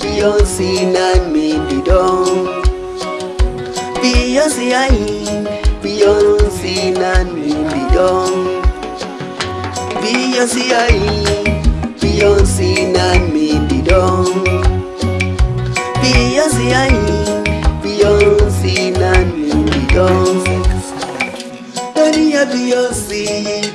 Beyonce na me di don Beyonce ai Beyonce na me di don Beyonce ai Beyonce na me di don Beyonce ai Beyonce na me di don Dari ya Beyonce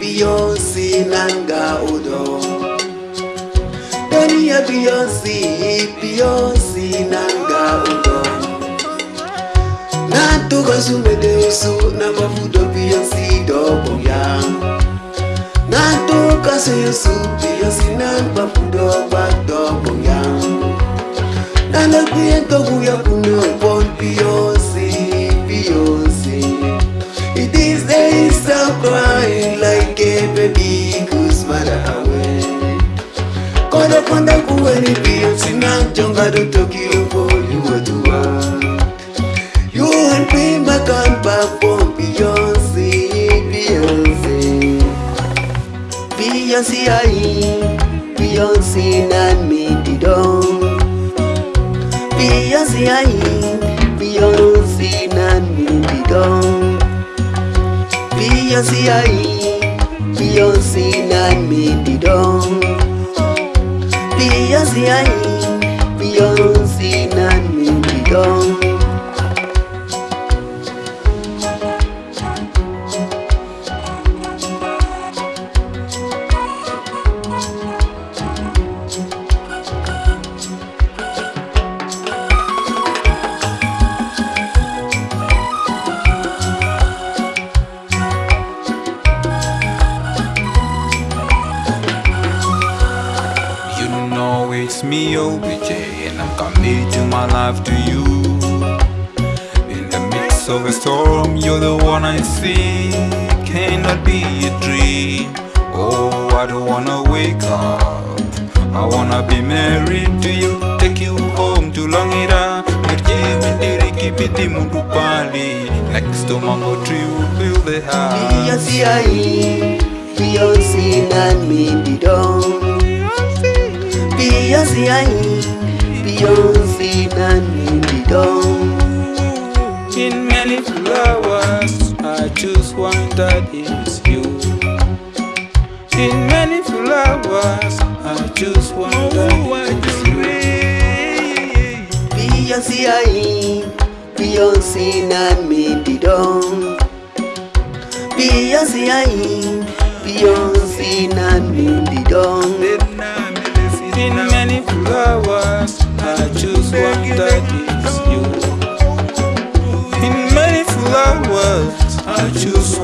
Beyonce nanga udon ye biyonsi biyonsi nanga ogo natukozumede osu na mavudo biyonsi doboya natukaso yosu biyonsi na mavudo gbadoboya nalokuye to wanda kuwaribio sinajonga dotokiopo yuwatuwa You and me, my come back for Beyonce, Beyonce. Beyonce, I, Beyonce, not me, didon Beyonce, I, Beyonce, not me, didon Beyonce, I, Beyonce, not me, didon Beyonce Beyonce na me di me, OBJ, and I'm committing my life to you. In the midst of a storm, you're the one I see. Cannot be a dream. Oh, I don't wanna wake up. I wanna be married to you, take you home to Longita. Kipiti mundu pali Next to mango tree we'll build a house Beyonce ai, Beyonce na me di Beyonce ai, Beyonce na me don In many flowers, I choose one that is you. In many flowers, I choose one that is you. Beyonce ai, Beyonce na me di don Beyonce ai, Beyonce na me di don In I choose one that is you. In many flowers, I choose